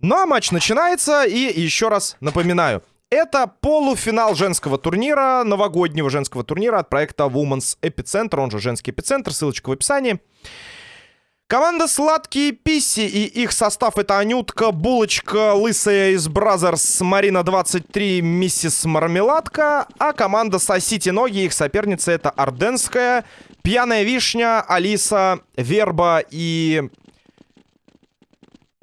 Ну а матч начинается, и еще раз напоминаю. Это полуфинал женского турнира, новогоднего женского турнира от проекта Women's Epicenter, он же женский эпицентр, ссылочка в описании. Команда Сладкие Писси и их состав это Анютка, Булочка, Лысая из Brazzers, Марина 23, Миссис Мармеладка. А команда Сосите Ноги, их соперница это Орденская, Пьяная Вишня, Алиса, Верба и...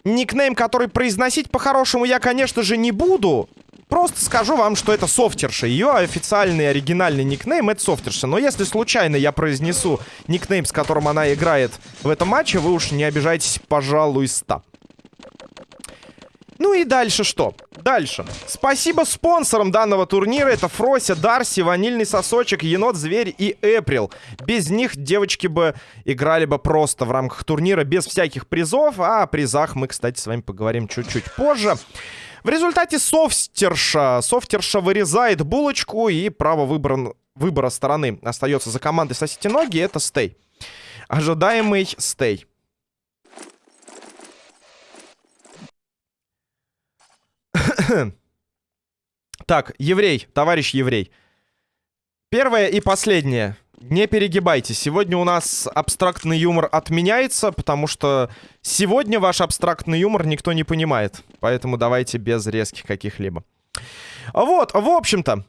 Никнейм, который произносить по-хорошему я, конечно же, не буду. Просто скажу вам, что это софтерша. Ее официальный оригинальный никнейм это софтерша. Но если случайно я произнесу никнейм, с которым она играет в этом матче, вы уж не обижайтесь, пожалуйста. Ну и дальше что? Дальше. Спасибо спонсорам данного турнира. Это Фрося, Дарси, Ванильный Сосочек, Енот, Зверь и Эприл. Без них девочки бы играли бы просто в рамках турнира без всяких призов. А о призах мы, кстати, с вами поговорим чуть-чуть позже. В результате софтерша, софтерша вырезает булочку, и право выбора, выбора стороны остается за командой «Сосите ноги». Это стей. Ожидаемый стей. так, еврей, товарищ еврей. Первое и последнее. Не перегибайте. Сегодня у нас абстрактный юмор отменяется, потому что сегодня ваш абстрактный юмор никто не понимает. Поэтому давайте без резких каких-либо. Вот, в общем-то,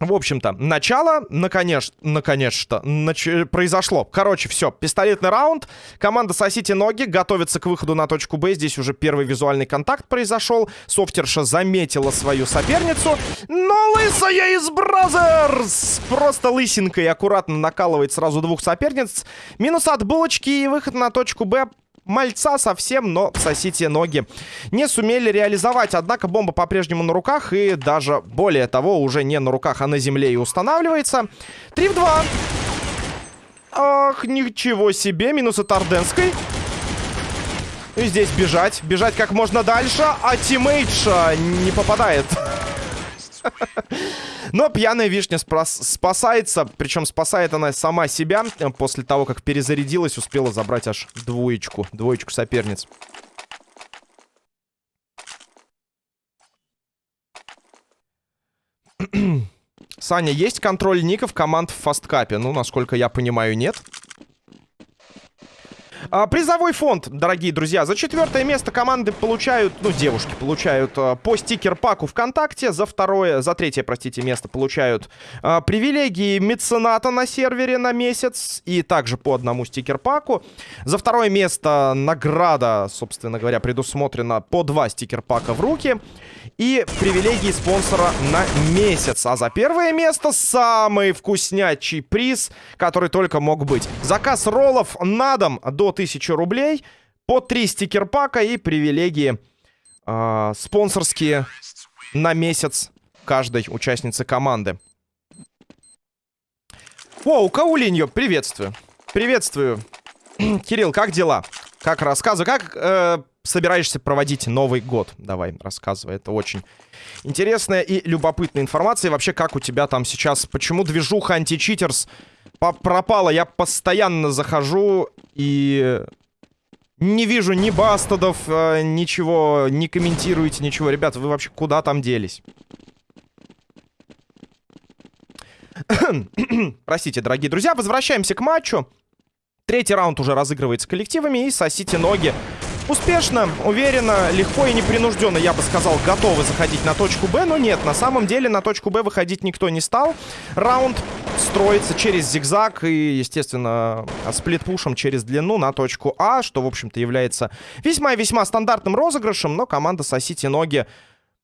в общем-то, начало, наконец, наконец-то, нач... произошло. Короче, все, пистолетный раунд. Команда «Сосите ноги» готовится к выходу на точку Б. Здесь уже первый визуальный контакт произошел. Софтерша заметила свою соперницу. Но лысая из Brazzers! Просто лысинкой аккуратно накалывает сразу двух соперниц. Минус от булочки и выход на точку Б мальца совсем, но сосите ноги. Не сумели реализовать, однако бомба по-прежнему на руках и даже более того, уже не на руках, а на земле и устанавливается. 3 в 2. Ах, ничего себе, минус от Орденской. И здесь бежать, бежать как можно дальше, а тиммейтша не попадает. Но пьяная вишня спасается. Причем спасает она сама себя. После того, как перезарядилась, успела забрать аж двоечку. Двоечку соперниц. Саня, есть контроль ников команд в фасткапе? Ну, насколько я понимаю, нет. А, призовой фонд, дорогие друзья. За четвертое место команды получают, ну, девушки получают а, по стикер-паку ВКонтакте. За второе, за третье, простите, место получают а, привилегии мецената на сервере на месяц. И также по одному стикер-паку. За второе место награда, собственно говоря, предусмотрена по два стикер-пака в руки и привилегии спонсора на месяц. А за первое место самый вкуснячий приз, который только мог быть. Заказ роллов на дом до 1000 рублей, по 3 стикер-пака и привилегии э, спонсорские на месяц каждой участницы команды. О, Каулиньо, приветствую. Приветствую. Кирилл, как дела? Как рассказывай, как э, собираешься проводить Новый год? Давай, рассказывай. Это очень интересная и любопытная информация. И вообще, как у тебя там сейчас... Почему движуха античитерс пропала? Я постоянно захожу и... Не вижу ни бастадов, э, ничего, не комментируете, ничего. Ребята, вы вообще куда там делись? Простите, дорогие друзья, возвращаемся к матчу. Третий раунд уже разыгрывается коллективами и сосите ноги Успешно, уверенно, легко и непринужденно, я бы сказал, готовы заходить на точку Б. Но нет, на самом деле на точку Б выходить никто не стал. Раунд строится через зигзаг и, естественно, сплитпушем через длину на точку А, что, в общем-то, является весьма-весьма стандартным розыгрышем, но команда «Сосите ноги»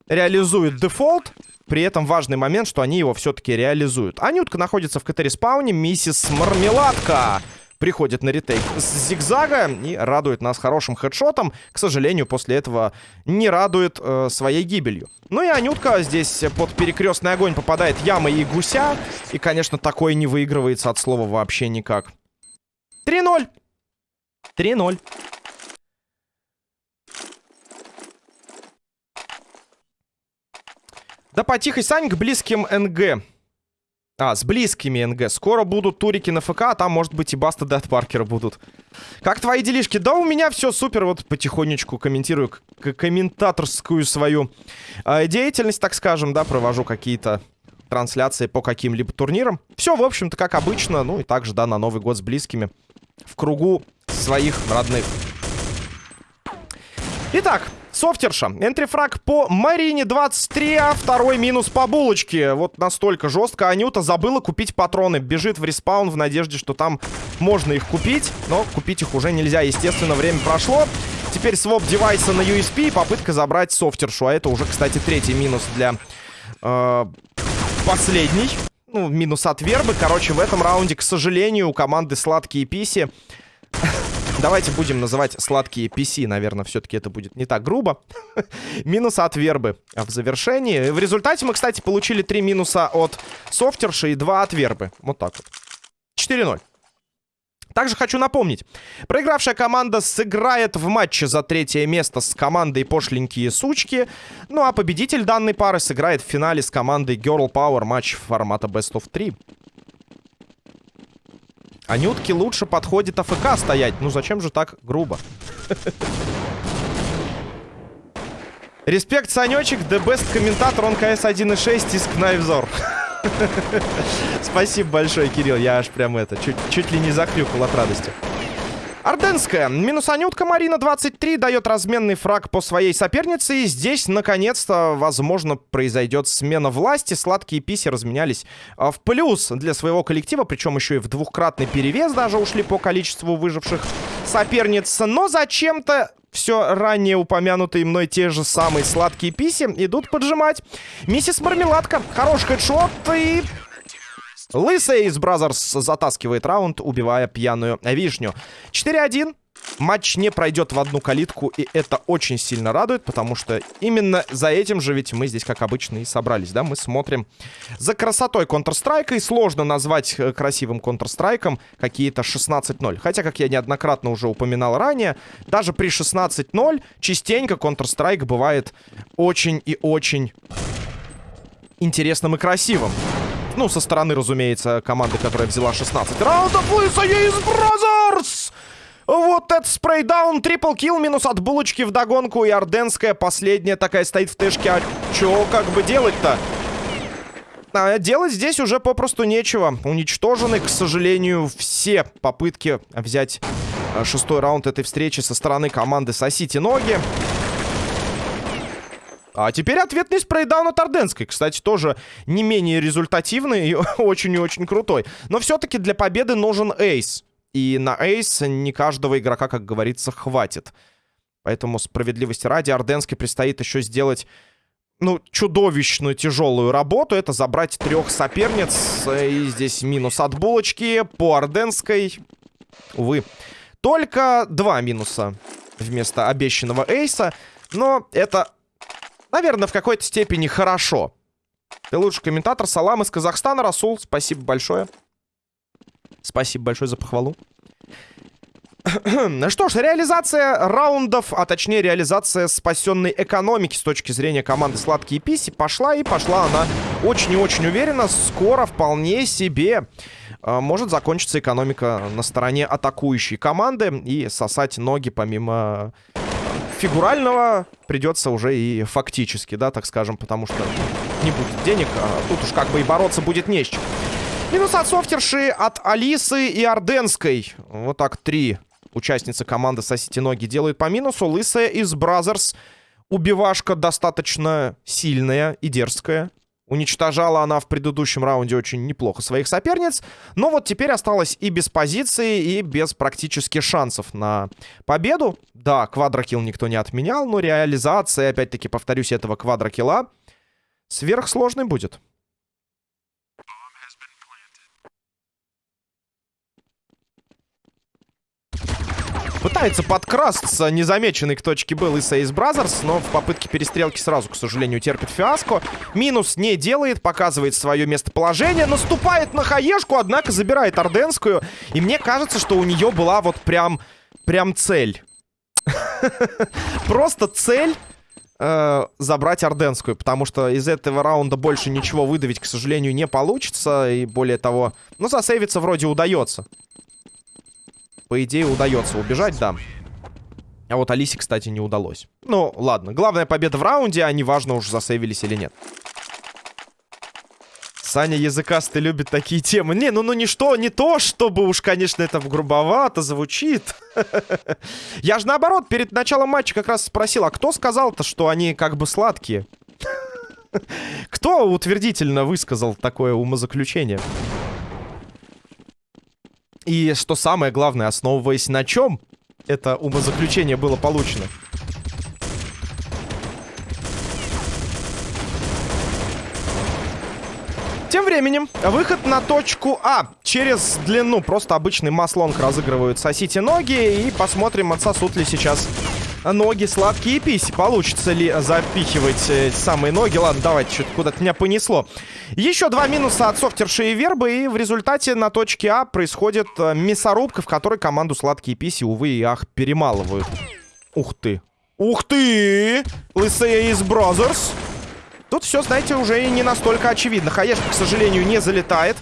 реализует дефолт. При этом важный момент, что они его все-таки реализуют. Анютка находится в CT-respawn е, миссис Мармеладка приходит на retake с зигзага и радует нас хорошим хедшотом. К сожалению, после этого не радует э, своей гибелью. Ну и Анютка здесь под перекрестный огонь попадает ямы и гуся. И, конечно, такое не выигрывается от слова вообще никак. 3-0. 3-0. Да потихо, Сань, к близким НГ. А, с близкими НГ. Скоро будут турики на ФК, а там, может быть, и Баста Дэд Паркера будут. Как твои делишки? Да у меня все супер. Вот потихонечку комментирую комментаторскую свою э, деятельность, так скажем, да, провожу какие-то трансляции по каким-либо турнирам. Все, в общем-то, как обычно. Ну и также, да, на Новый год с близкими. В кругу своих родных. Итак, Софтерша. Энтрифраг по Марине 23, а второй минус по булочке. Вот настолько жестко. Анюта забыла купить патроны. Бежит в респаун в надежде, что там можно их купить. Но купить их уже нельзя. Естественно, время прошло. Теперь своп девайса на USP и попытка забрать софтершу. А это уже, кстати, третий минус для э, последний. Ну, минус от вербы. Короче, в этом раунде, к сожалению, у команды сладкие писи Давайте будем называть сладкие PC, наверное, все-таки это будет не так грубо. Минус от вербы в завершении. В результате мы, кстати, получили 3 минуса от софтерши и 2 от вербы. Вот так вот. 4-0. Также хочу напомнить, проигравшая команда сыграет в матче за третье место с командой Пошленькие Сучки. Ну а победитель данной пары сыграет в финале с командой Girl Power матч формата Best of 3. Анютке лучше подходит АФК стоять. Ну зачем же так грубо? Респект, Санечек, the best комментатор, он КС 1.6 из Кнайвзор. Спасибо большое, Кирилл, я аж прям это, чуть, чуть ли не захрюкал от радости. Орденская. Минус Анютка Марина 23 дает разменный фраг по своей сопернице. И здесь, наконец-то, возможно, произойдет смена власти. Сладкие писи разменялись а, в плюс для своего коллектива. Причем еще и в двухкратный перевес даже ушли по количеству выживших соперниц. Но зачем-то все ранее упомянутые мной те же самые сладкие писи идут поджимать. Миссис Мармеладка. Хороший хедшот и Лысый из Brazzers затаскивает раунд, убивая пьяную вишню. 4-1. Матч не пройдет в одну калитку, и это очень сильно радует, потому что именно за этим же ведь мы здесь, как обычно, и собрались, да? Мы смотрим за красотой Counter-Strike, и сложно назвать э, красивым Counter-Strike какие-то 16-0. Хотя, как я неоднократно уже упоминал ранее, даже при 16-0 частенько Counter-Strike бывает очень и очень интересным и красивым. Ну, со стороны, разумеется, команды, которая взяла 16 раундов. Лысая из Brazzers! Вот этот spraydown, triple kill, минус от булочки в догонку. И Орденская последняя такая стоит в тэшке. А чё как бы делать-то? А делать здесь уже попросту нечего. Уничтожены, к сожалению, все попытки взять э, шестой раунд этой встречи со стороны команды «Сосите ноги». А теперь ответный спрейдаун от Орденской. Кстати, тоже не менее результативный и очень и очень крутой. Но все-таки для победы нужен эйс. И на эйс не каждого игрока, как говорится, хватит. Поэтому справедливости ради Орденской предстоит еще сделать, ну, чудовищную тяжелую работу. Это забрать трех соперниц. И здесь минус от булочки по Орденской. Увы, только два минуса вместо обещанного эйса. Но это наверное, в какой-то степени хорошо. Ты лучший комментатор. Салам из Казахстана, Расул. Спасибо большое. Спасибо большое за похвалу. Что ж, реализация раундов, а точнее реализация спасенной экономики с точки зрения команды Сладкие Писи пошла и пошла она очень и очень уверенно. Скоро вполне себе э, может закончиться экономика на стороне атакующей команды и сосать ноги помимо фигурального придется уже и фактически, да, так скажем, потому что не будет денег, а тут уж как бы и бороться будет не с чем. Минус от софтерши, от Алисы и Орденской. Вот так три участницы команды «Сосите ноги» делают по минусу. Лысая из Brazzers. Убивашка достаточно сильная и дерзкая. Уничтожала она в предыдущем раунде очень неплохо своих соперниц. Но вот теперь осталась и без позиции, и без практически шансов на победу. Да, quadro kill никто не отменял, но реализация, опять-таки, повторюсь, этого quadro kill а сверхсложной будет. Пытается подкрасться незамеченный к точке был из Ace Brothers, но в попытке перестрелки сразу, к сожалению, терпит фиаско. Минус не делает, показывает свое местоположение, наступает на хаешку, однако забирает Орденскую. И мне кажется, что у нее была вот прям, прям цель. Просто цель э, забрать Орденскую, потому что из этого раунда больше ничего выдавить, к сожалению, не получится. И более того, ну, засейвиться вроде удается. По идее, удается убежать, да. А вот Алисе, кстати, не удалось. Ну, ладно. Главная победа в раунде, а не важно уж засейвились или нет. Саня языкастый любит такие темы. Не, ну, ну не что, не то, чтобы уж, конечно, это грубовато звучит. Я же наоборот, перед началом матча как раз спросил, а кто сказал-то, что они как бы сладкие? Кто утвердительно высказал такое умозаключение? И что самое главное, основываясь на чем это умозаключение было получено? Тем временем, выход на точку А. Через длину просто обычный маслонг разыгрывают сосите ноги. И посмотрим, отсосут ли сейчас ноги сладкие писи. Получится ли запихивать эти самые ноги? Ладно, давайте, что-то куда-то меня понесло. Еще два минуса от софтерши и вербы. И в результате на точке А происходит э, мясорубка, в которой команду сладкие писи, увы и ах, перемалывают. Ух ты. Ух ты! Лысая из Brothers. Тут все, знаете, уже не настолько очевидно. Хаешка, к сожалению, не залетает.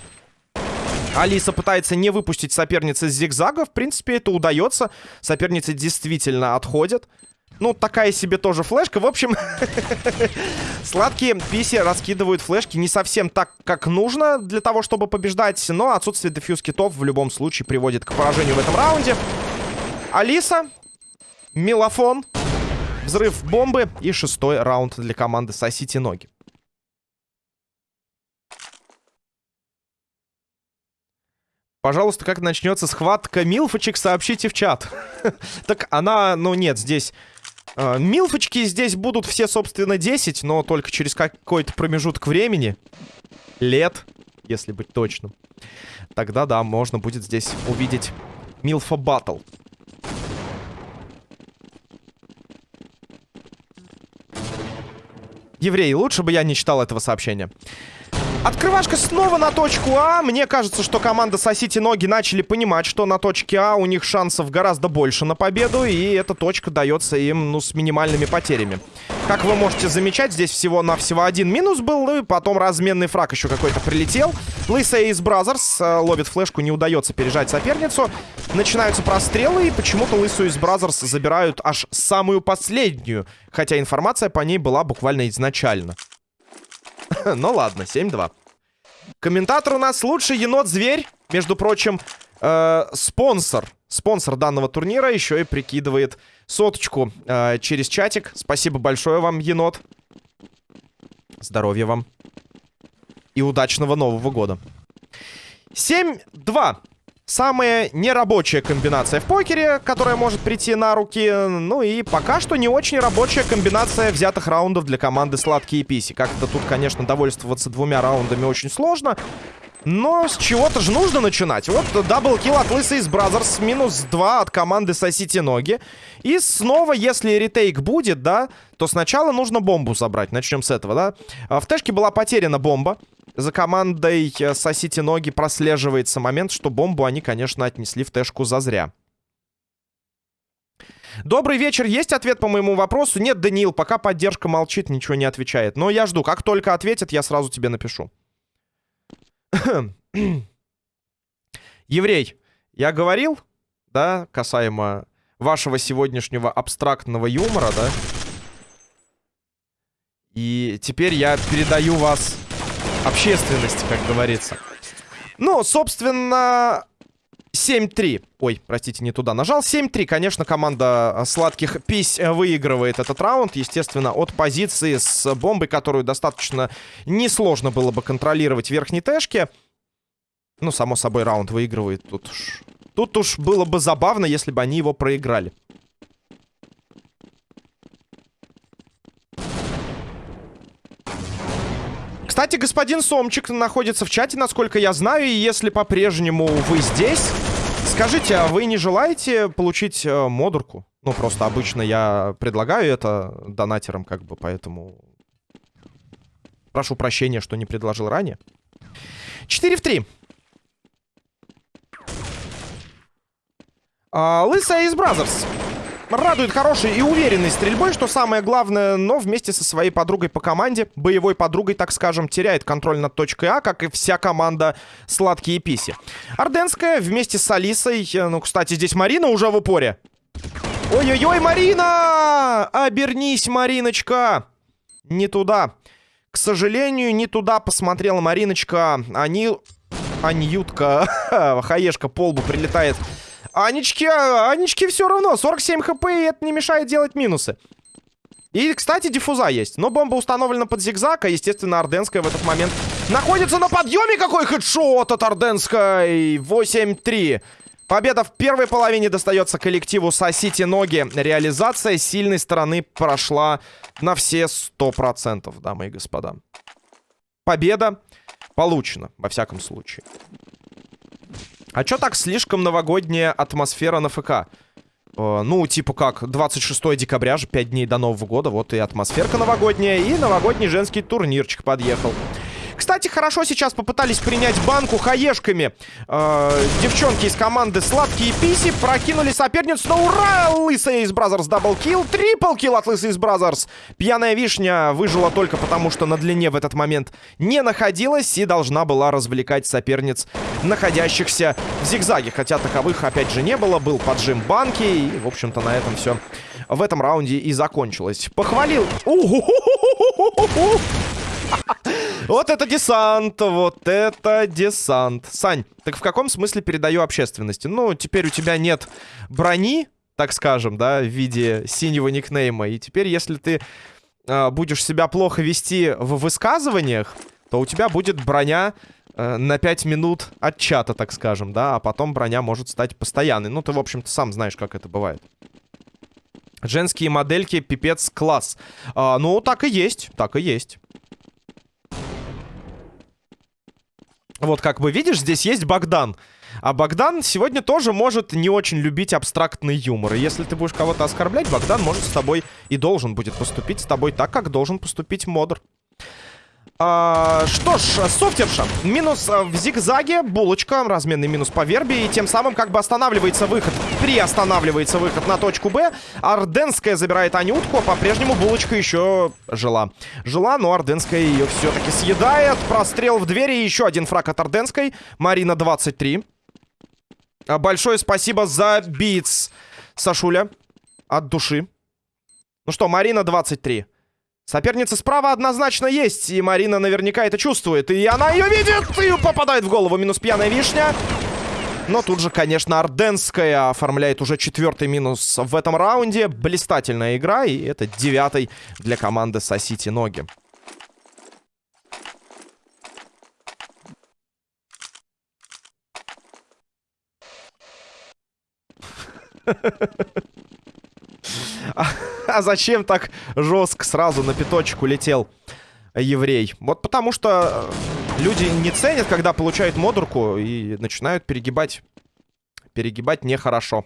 Алиса пытается не выпустить соперницы с зигзага. В принципе, это удается. Соперницы действительно отходят. Ну, такая себе тоже флешка. В общем, сладкие писи раскидывают флешки не совсем так, как нужно для того, чтобы побеждать. Но отсутствие дефьюз китов в любом случае приводит к поражению в этом раунде. Алиса, Милофон, Взрыв бомбы и шестой раунд для команды «Сосите ноги». Пожалуйста, как начнется схватка милфочек, сообщите в чат. так она, ну нет, здесь... Э, милфочки здесь будут все, собственно, 10, но только через какой-то промежуток времени. Лет, если быть точным. Тогда, да, можно будет здесь увидеть Милфа Баттл. Еврей, лучше бы я не читал этого сообщения. Открывашка снова на точку А. Мне кажется, что команда «Сосите ноги» начали понимать, что на точке А у них шансов гораздо больше на победу. И эта точка дается им, ну, с минимальными потерями. Как вы можете замечать, здесь всего-навсего один минус был. И потом разменный фраг еще какой-то прилетел. Лысая из Brazzers ловит флешку, не удается пережать соперницу. Начинаются прострелы, и почему-то Лысую из Brazzers забирают аж самую последнюю. Хотя информация по ней была буквально изначально. ну ладно, 7-2. Комментатор у нас лучший енот-зверь. Между прочим, э, спонсор. Спонсор данного турнира еще и прикидывает соточку э, через чатик. Спасибо большое вам, енот. Здоровья вам. И удачного Нового года. 7-2. Самая нерабочая комбинация в покере, которая может прийти на руки. Ну и пока что не очень рабочая комбинация взятых раундов для команды Сладкие Писи. Как-то тут, конечно, довольствоваться двумя раундами очень сложно. Но с чего-то же нужно начинать. Вот double kill от Лысой из Brazzers. Минус 2 от команды Сосите Ноги. И снова, если retake будет, да, то сначала нужно бомбу забрать. Начнем с этого, да. А в тэшке была потеряна бомба. За командой э, «Сосите ноги» прослеживается момент, что бомбу они, конечно, отнесли в тэшку зазря. Добрый вечер. Есть ответ по моему вопросу? Нет, Даниил, пока поддержка молчит, ничего не отвечает. Но я жду. Как только ответят, я сразу тебе напишу. Еврей, я говорил, да, касаемо вашего сегодняшнего абстрактного юмора, да? И теперь я передаю вас общественности, как говорится. Ну, собственно, 7-3. Ой, простите, не туда нажал. 7-3, конечно, команда сладких пись выигрывает этот раунд. Естественно, от позиции с бомбой, которую достаточно несложно было бы контролировать в верхней тэшке. Ну, само собой, раунд выигрывает. Тут уж, тут уж было бы забавно, если бы они его проиграли. Кстати, господин Сомчик находится в чате, насколько я знаю, и если по-прежнему вы здесь, скажите, а вы не желаете получить э, модурку? Ну, просто обычно я предлагаю это донатерам, как бы, поэтому... Прошу прощения, что не предложил ранее. 4 в 3. А, Лысая из Brazzers. Радует хорошей и уверенной стрельбой, что самое главное, но вместе со своей подругой по команде, боевой подругой, так скажем, теряет контроль над точкой А, как и вся команда Сладкие Писи. Орденская вместе с Алисой, э, ну, кстати, здесь Марина уже в упоре. Ой-ой-ой, Марина! Обернись, Мариночка! Не туда. К сожалению, не туда посмотрела Мариночка. Они... Анютка. Хаешка по лбу прилетает. Анечке, Анечке все равно. 47 хп, и это не мешает делать минусы. И, кстати, диффуза есть. Но бомба установлена под зигзаг, а, естественно, Орденская в этот момент находится на подъеме. Какой хедшот от Орденской! 8-3. Победа в первой половине достается коллективу «Сосите ноги». Реализация сильной стороны прошла на все 100%, дамы и господа. Победа получена, во всяком случае. А чё так слишком новогодняя атмосфера на ФК? Э, ну, типа как, 26 декабря же, 5 дней до Нового года. Вот и атмосферка новогодняя, и новогодний женский турнирчик подъехал. Кстати, хорошо сейчас попытались принять банку HE шками. Э, девчонки из команды Сладкие Писи прокинули соперницу на ура! Лысая из Brazzers double kill. Triple kill от Лысой из Brazzers. Пьяная вишня выжила только потому, что на длине в этот момент не находилась и должна была развлекать соперниц, находящихся в зигзаге. Хотя таковых, опять же, не было. Был поджим банки. И, в общем-то, на этом все в этом раунде и закончилось. Похвалил. Вот это десант, вот это десант. Сань, так в каком смысле передаю общественности? Ну, теперь у тебя нет брони, так скажем, да, в виде синего никнейма. И теперь, если ты э, будешь себя плохо вести в высказываниях, то у тебя будет броня э, на 5 минут от чата, так скажем, да, а потом броня может стать постоянной. Ну, ты, в общем-то, сам знаешь, как это бывает. Женские модельки, пипец, класс. А, ну, так и есть, так и есть. Вот как бы видишь, здесь есть Богдан. А Богдан сегодня тоже может не очень любить абстрактный юмор. И если ты будешь кого-то оскорблять, Богдан может с тобой и должен будет поступить с тобой так, как должен поступить модер. А, что ж, софтерша. Минус а, в зигзаге, булочка, разменный минус по вербе. И тем самым как бы останавливается выход, приостанавливается выход на точку Б. Орденская забирает Анютку, а по-прежнему булочка еще жила. Жила, но Орденская ее все-таки съедает. Прострел в двери, еще один фраг от Орденской. Марина 23. А, большое спасибо за битс, Сашуля. От души. Ну что, Марина 23. Соперница справа однозначно есть, и Марина наверняка это чувствует. И она ее видит, и попадает в голову. Минус пьяная вишня. Но тут же, конечно, Орденская оформляет уже четвертый минус в этом раунде. Блистательная игра, и это девятый для команды «Сосите ноги». А, а зачем так жестко сразу на пяточек улетел еврей? Вот потому что э, люди не ценят, когда получают модурку и начинают перегибать. Перегибать нехорошо.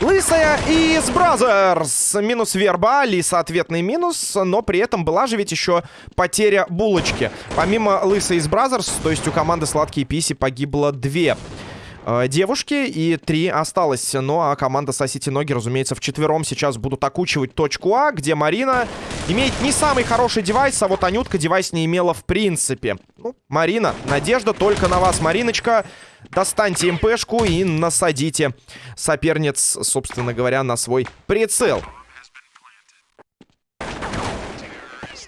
Лысая из Brazzers. Минус верба, Алиса ответный минус, но при этом была же ведь еще потеря булочки. Помимо Лысой из Brazzers, то есть у команды Сладкие Писи погибло две э, девушки, и три осталось. Ну, а команда Сосите Ноги, разумеется, вчетвером сейчас будут окучивать точку А, где Марина имеет не самый хороший девайс, а вот Анютка девайс не имела в принципе. Ну, Марина, надежда только на вас, Мариночка. Достаньте МПшку и насадите соперниц, собственно говоря, на свой прицел.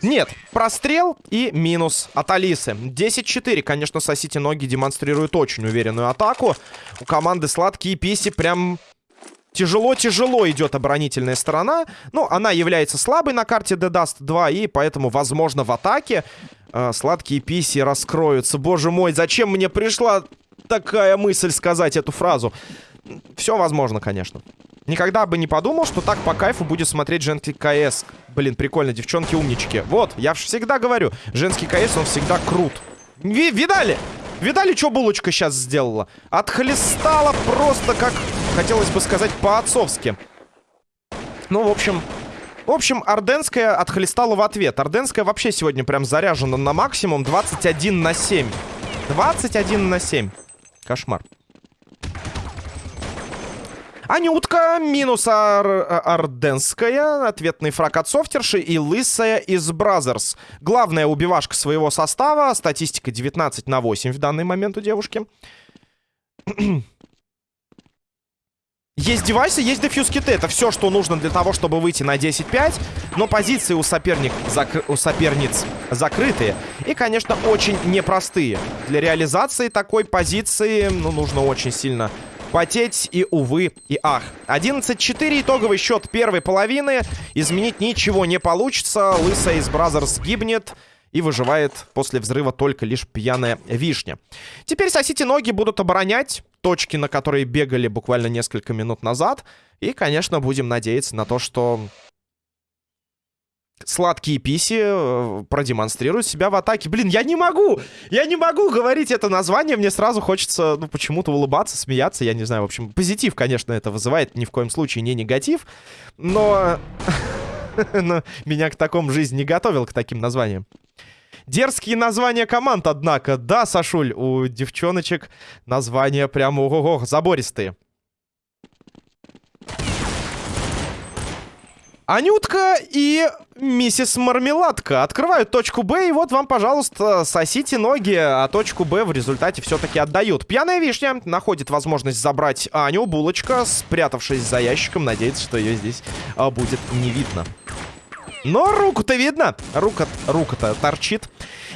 Нет, прострел и минус от Алисы. 10-4. Конечно, сосите ноги демонстрирует очень уверенную атаку. У команды Сладкие Писи прям тяжело-тяжело идет оборонительная сторона. Ну, она является слабой на карте The Dust 2, и поэтому, возможно, в атаке э, Сладкие Писи раскроются. Боже мой, зачем мне пришла такая мысль сказать эту фразу? Все возможно, конечно. Никогда бы не подумал, что так по кайфу будет смотреть женский КС. Блин, прикольно, девчонки умнички. Вот, я всегда говорю, женский КС, он всегда крут. Ви видали? Видали, что булочка сейчас сделала? Отхлестала просто, как хотелось бы сказать, по-отцовски. Ну, в общем... В общем, Орденская отхлестала в ответ. Орденская вообще сегодня прям заряжена на максимум 21 на 7. 21 на 7. Кошмар. Анютка минус Ар Орденская. Ответный фраг от Софтерши и Лысая из Brazzers. Главная убивашка своего состава. Статистика 19 на 8 в данный момент у девушки. Есть девайсы, есть defuse kit ы. Это все, что нужно для того, чтобы выйти на 10-5. Но позиции у, соперник, закр... у соперниц закрытые. И, конечно, очень непростые. Для реализации такой позиции ну, нужно очень сильно потеть. И, увы, и ах. 11-4 итоговый счет первой половины. Изменить ничего не получится. Лысая из Brazzers гибнет. И выживает после взрыва только лишь пьяная вишня. Теперь сосите ноги будут оборонять точки, на которые бегали буквально несколько минут назад. И, конечно, будем надеяться на то, что сладкие писи э, продемонстрируют себя в атаке. Блин, я не могу! Я не могу говорить это название. Мне сразу хочется, ну, почему-то улыбаться, смеяться. Я не знаю, в общем, позитив, конечно, это вызывает. Ни в коем случае не негатив. Но... но меня к такому жизнь не готовил, к таким названиям. Дерзкие названия команд, однако. Да, Сашуль, у девчоночек названия прямо ого-го, забористые. Анютка и миссис Мармеладка открывают точку Б, и вот вам, пожалуйста, сосите ноги, а точку Б в результате все-таки отдают. Пьяная вишня находит возможность забрать Аню, булочка, спрятавшись за ящиком, надеется, что ее здесь а, будет не видно. Но руку-то видно. Рука, рука-то торчит.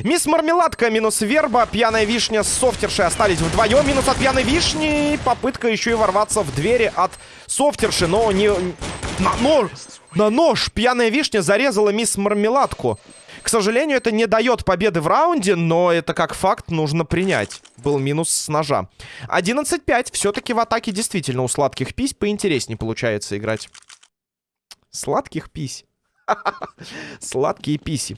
Мисс Мармеладка минус Верба. Пьяная вишня с софтершей остались вдвоем. Минус от пьяной вишни. Попытка еще и ворваться в двери от софтерши. Но не... На нож! На нож! Пьяная вишня зарезала мисс Мармеладку. К сожалению, это не дает победы в раунде, но это как факт нужно принять. Был минус с ножа. 11-5. Все-таки в атаке действительно у сладких пись поинтереснее получается играть. Сладких пись. Сладкие писи.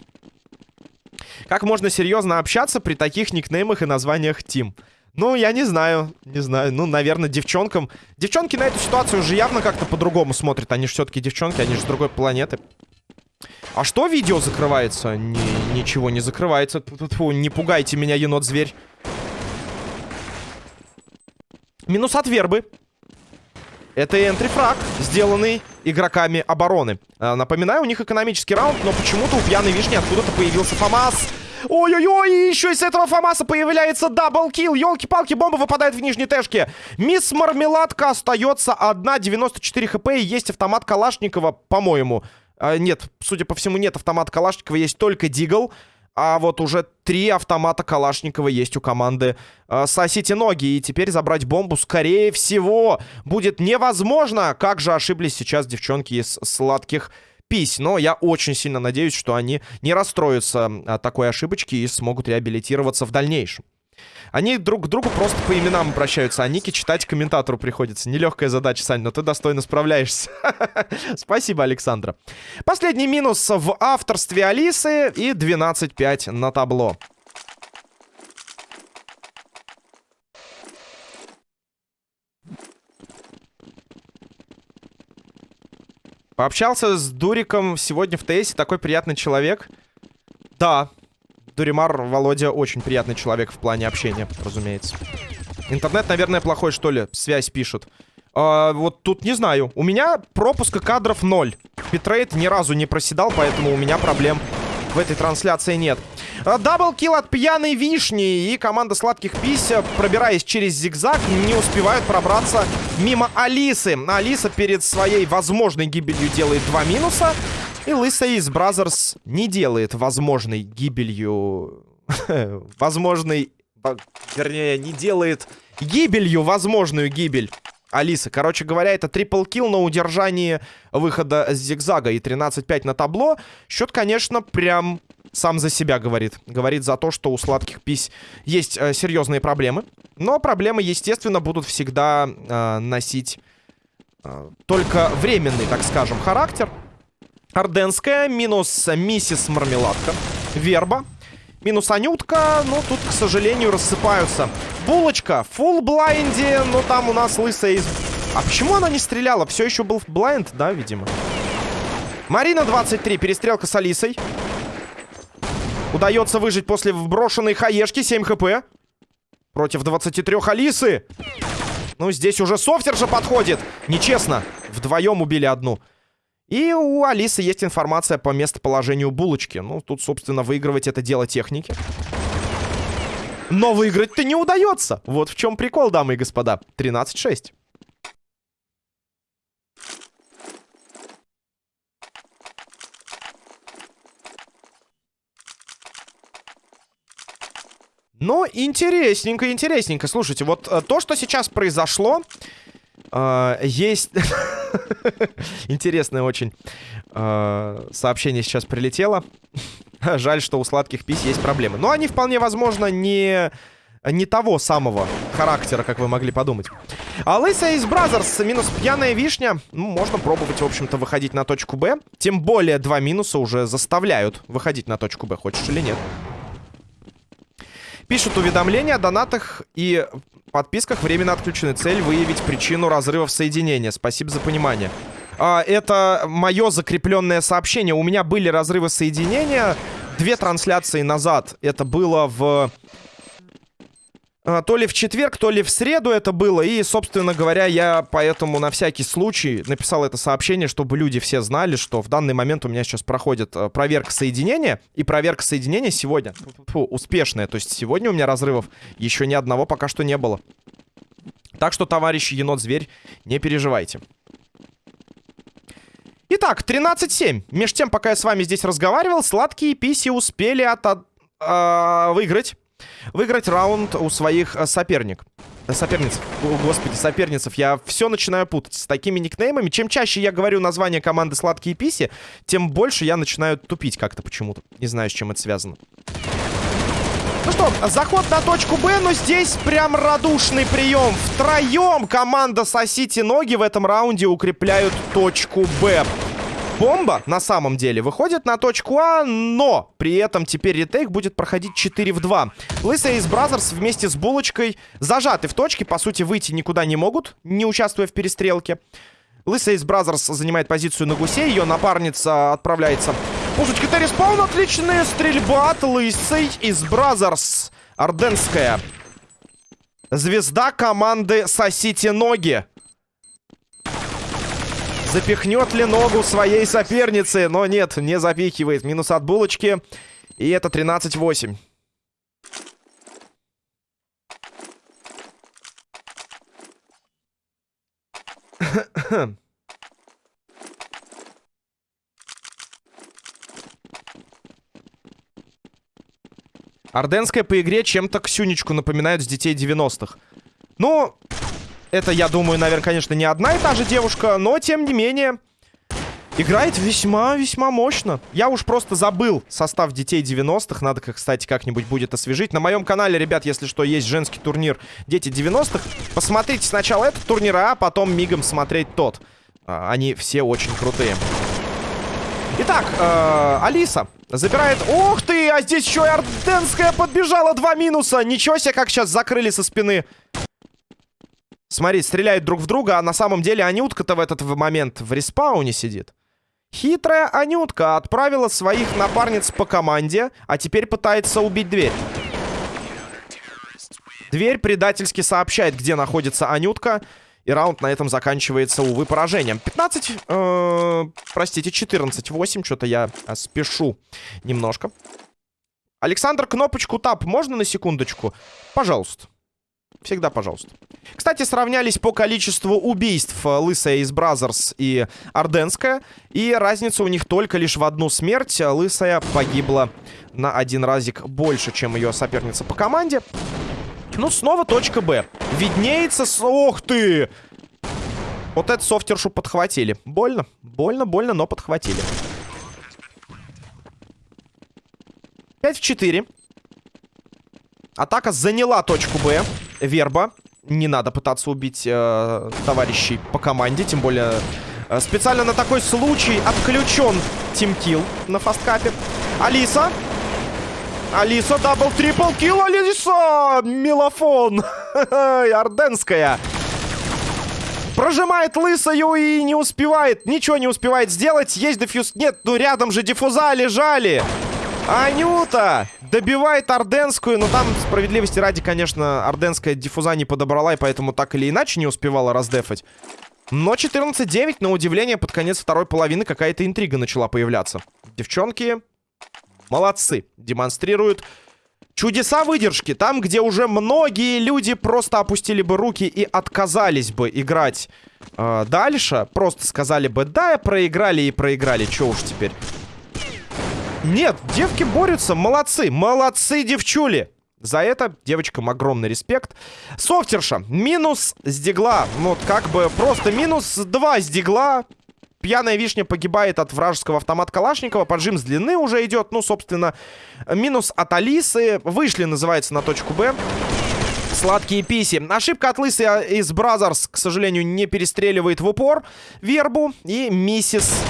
Как можно серьезно общаться при таких никнеймах и названиях Тим? Ну, я не знаю, не знаю. Ну, наверное, девчонкам... Девчонки на эту ситуацию уже явно как-то по-другому смотрят. Они же все-таки девчонки, они же с другой планеты. А что видео закрывается? Ни, ничего не закрывается. Фу, не пугайте меня, енот-зверь. Минус от вербы. Это entry frag, сделанный игроками обороны. А, напоминаю, у них экономический раунд, но почему-то у пьяной вишни откуда-то появился ФАМАС. Ой-ой-ой, еще из этого ФАМАСа появляется double kill. Елки-палки, бомба выпадает в нижней тэшке. Мисс Мармеладка остается одна, 94 хп, и есть автомат Калашникова, по-моему. А, нет, судя по всему, нет автомата Калашникова, есть только Deagle. А вот уже три автомата Калашникова есть у команды э, «Сосите ноги». И теперь забрать бомбу, скорее всего, будет невозможно. Как же ошиблись сейчас девчонки из сладких пись. Но я очень сильно надеюсь, что они не расстроятся от такой ошибочки и смогут реабилитироваться в дальнейшем. Они друг к другу просто по именам обращаются, а ники читать комментатору приходится. Нелегкая задача, Сань, но ты достойно справляешься. Спасибо, Александра. Последний минус в авторстве Алисы и 12-5 на табло. Пообщался с Дуриком сегодня в ТС, такой приятный человек. Да, Дуримар, Володя, очень приятный человек в плане общения, разумеется. Интернет, наверное, плохой, что ли? Связь пишет. А, вот тут не знаю. У меня пропуска кадров ноль. Битрейт ни разу не проседал, поэтому у меня проблем в этой трансляции нет. А, double kill от пьяной вишни. И команда сладких пись, пробираясь через зигзаг, не успевают пробраться мимо Алисы. Алиса перед своей возможной гибелью делает два минуса. И Лысая из Brazzers не делает возможной гибелью... возможной... Вернее, не делает гибелью возможную гибель Алисы. Короче говоря, это triple kill на удержании выхода с зигзага и 13-5 на табло. Счет, конечно, прям сам за себя говорит. Говорит за то, что у сладких пись есть э, серьезные проблемы. Но проблемы, естественно, будут всегда э, носить э, только временный, так скажем, характер. Орденская, минус миссис Мармеладка. Верба. Минус Анютка, ну тут, к сожалению, рассыпаются. Булочка, full blind е, но там у нас лысая из... А почему она не стреляла? Все еще был blind, да, видимо? Марина 23, перестрелка с Алисой. Удается выжить после вброшенной хаешки, 7 хп. Против 23 Алисы. Ну, здесь уже софтер же подходит. Нечестно. Вдвоем убили одну. И у Алисы есть информация по местоположению булочки. Ну, тут, собственно, выигрывать это дело техники. Но выиграть-то не удается. Вот в чем прикол, дамы и господа. 13-6. Ну, интересненько, интересненько. Слушайте, вот э, то, что сейчас произошло, э, есть... Интересное очень э, сообщение сейчас прилетело. Жаль, что у сладких пись есть проблемы. Но они вполне возможно не не того самого характера, как вы могли подумать. А лысая из Brazzers, минус пьяная вишня. Ну, можно пробовать, в общем-то, выходить на точку Б. Тем более два минуса уже заставляют выходить на точку Б, хочешь или нет. Пишут уведомления о донатах и подписках временно отключены. Цель выявить причину разрывов соединения. Спасибо за понимание. А, это мое закрепленное сообщение. У меня были разрывы соединения две трансляции назад. Это было в а, то ли в четверг, то ли в среду это было. И, собственно говоря, я поэтому на всякий случай написал это сообщение, чтобы люди все знали, что в данный момент у меня сейчас проходит э, проверка соединения. И проверка соединения сегодня фу, успешная. То есть сегодня у меня разрывов еще ни одного пока что не было. Так что, товарищи енот-зверь, не переживайте. Итак, 13-7. Меж тем, пока я с вами здесь разговаривал, сладкие писи успели от... Э, выиграть выиграть раунд у своих э, соперник. Соперниц. О, господи, соперницев. Я все начинаю путать с такими никнеймами. Чем чаще я говорю название команды «Сладкие писи», тем больше я начинаю тупить как-то почему-то. Не знаю, с чем это связано. Ну что, заход на точку Б, но здесь прям радушный прием. Втроем команда «Сосите ноги» в этом раунде укрепляют точку Б бомба на самом деле выходит на точку А, но при этом теперь retake будет проходить 4 в 2. Лысая из Brazzers вместе с Булочкой зажаты в точке, по сути выйти никуда не могут, не участвуя в перестрелке. Лысая из Brazzers занимает позицию на гусе, ее напарница отправляется. Пушечка терри spawn, отличная стрельба от Лысой из Brazzers. Орденская. Звезда команды «Сосите ноги». Запихнет ли ногу своей соперницы? Но нет, не запихивает. Минус от булочки. И это 13-8. Орденская по игре чем-то Ксюнечку напоминает с детей 90-х. Ну, это, я думаю, наверное, конечно, не одна и та же девушка, но, тем не менее, играет весьма-весьма мощно. Я уж просто забыл состав детей 90-х. Надо, кстати, как-нибудь будет освежить. На моем канале, ребят, если что, есть женский турнир Дети 90-х. Посмотрите сначала этот турнир, а потом мигом смотреть тот. А, они все очень крутые. Итак, э, Алиса забирает... Ух ты, а здесь еще и Орденская подбежала. Два минуса. Ничего себе, как сейчас закрыли со спины. Смотри, стреляют друг в друга, а на самом деле Анютка-то в этот момент в респауне сидит. Хитрая Анютка отправила своих напарниц по команде, а теперь пытается убить дверь. Дверь предательски сообщает, где находится Анютка. И раунд на этом заканчивается, увы, поражением. 15, э, простите, 14-8. Что-то я э, спешу немножко. Александр, кнопочку Tab можно на секундочку? Пожалуйста. Всегда пожалуйста. Кстати, сравнялись по количеству убийств э, Лысая из Brazzers и Орденская. И разница у них только лишь в одну смерть. Лысая погибла на один разик больше, чем ее соперница по команде. Ну, снова точка Б. Виднеется... Ох ты! Вот эту софтершу подхватили. Больно. Больно, больно, но подхватили. 5 в 4. Атака заняла точку Б. Верба. Не надо пытаться убить э, товарищей по команде. Тем более э, специально на такой случай отключен teamkill на фасткапе. Алиса. Алиса, double, triple kill, Алиса! Миелофон. Орденская. Прожимает лысою и не успевает. Ничего не успевает сделать. Есть defuse. Нет, ну рядом же диффуза лежали. Анюта добивает Орденскую, но там, справедливости ради, конечно, Орденская диффуза не подобрала, и поэтому так или иначе не успевала раздефать. Но 14-9, на удивление, под конец второй половины какая-то интрига начала появляться. Девчонки молодцы, демонстрируют чудеса выдержки. Там, где уже многие люди просто опустили бы руки и отказались бы играть э, дальше, просто сказали бы, да, проиграли и проиграли, чё уж теперь. Нет, девки борются, молодцы, молодцы, девчули. За это девочкам огромный респект. Софтерша, минус с дигла. Вот как бы просто минус 2 с дигла. Пьяная вишня погибает от вражеского автомата Калашникова. Поджим с длины уже идет. Ну, собственно, минус от Алисы. Вышли, называется, на точку Б. Сладкие писи. Ошибка от Лысы из Brazzers, к сожалению, не перестреливает в упор Вербу. И миссис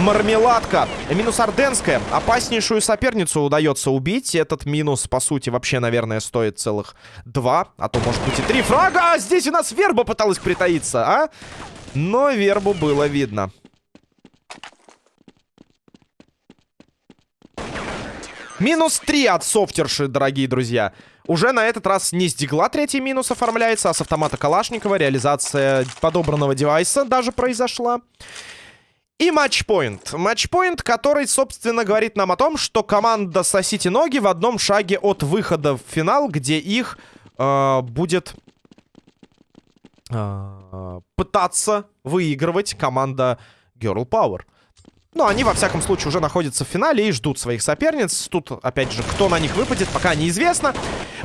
Мармеладка. Минус Орденская. Опаснейшую соперницу удается убить. Этот минус, по сути, вообще, наверное, стоит целых два. А то, может быть, и три фрага. А здесь у нас Верба пыталась притаиться, а? Но Вербу было видно. Минус три от софтерши, дорогие друзья. Уже на этот раз не с дигла третий минус оформляется, а с автомата Калашникова реализация подобранного девайса даже произошла. И матчпоинт. Матчпоинт, который, собственно, говорит нам о том, что команда «Сосите ноги» в одном шаге от выхода в финал, где их э, будет э, пытаться выигрывать команда Girl Power. Но они, во всяком случае, уже находятся в финале и ждут своих соперниц. Тут, опять же, кто на них выпадет, пока неизвестно.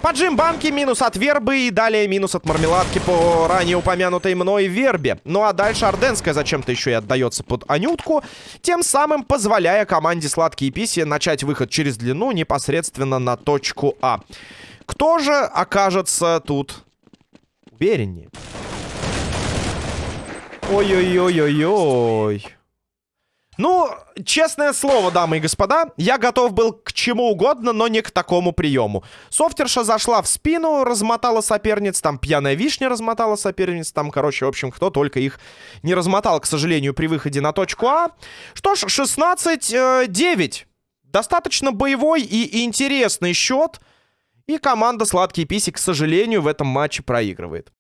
Поджим банки, минус от Вербы и далее минус от Мармеладки по ранее упомянутой мной Вербе. Ну а дальше Орденская зачем-то еще и отдается под Анютку, тем самым позволяя команде Сладкие Писи начать выход через длину непосредственно на точку А. Кто же окажется тут увереннее? Ой-ой-ой-ой-ой. Ну, честное слово, дамы и господа, я готов был к чему угодно, но не к такому приему. Софтерша зашла в спину, размотала соперниц, там пьяная вишня размотала соперниц, там, короче, в общем, кто только их не размотал, к сожалению, при выходе на точку А. Что ж, 16-9. Достаточно боевой и интересный счет. И команда Сладкий Писи, к сожалению, в этом матче проигрывает.